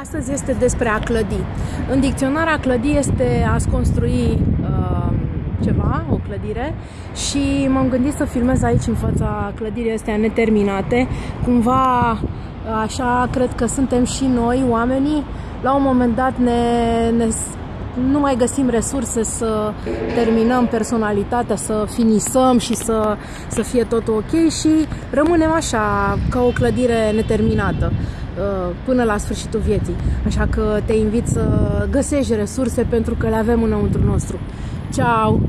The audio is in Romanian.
Astăzi este despre a clădi. În dicționar a clădi este a construi uh, ceva, o clădire și m-am gândit să filmez aici în fața clădirii astea neterminate. Cumva așa cred că suntem și noi, oamenii. La un moment dat ne, ne nu mai găsim resurse să terminăm personalitatea, să finisăm și să, să fie totul ok și rămânem așa, ca o clădire neterminată. Uh, până la sfârșitul vieții. Așa că te invit să găsești resurse pentru că le avem înăuntru nostru. Ciao!